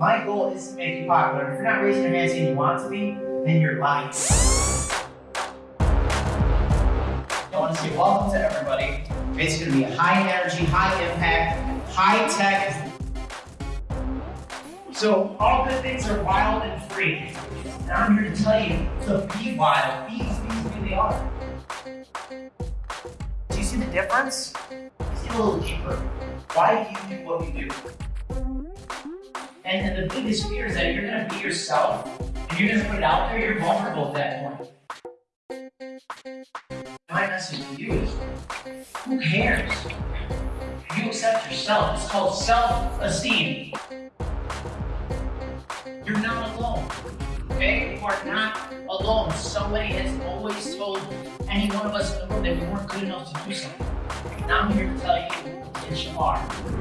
My goal is to make you popular. If you're not raising your hand saying you want to be, then you're lying. I want to say welcome to everybody. It's going to be high energy, high impact, high tech. So all good things are wild and free. And I'm here to tell you to be wild. Be as who they are. Do you see the difference? Let's a little deeper. Why do you do what you do? And, and the biggest fear is that you're gonna be yourself and you're gonna put it out there, you're vulnerable at that point. My message to you is who cares? You accept yourself. It's called self-esteem. You're not alone. Okay? You are not alone. Somebody has always told any one of us in the world that we weren't good enough to do something. Now I'm here to tell you that you are.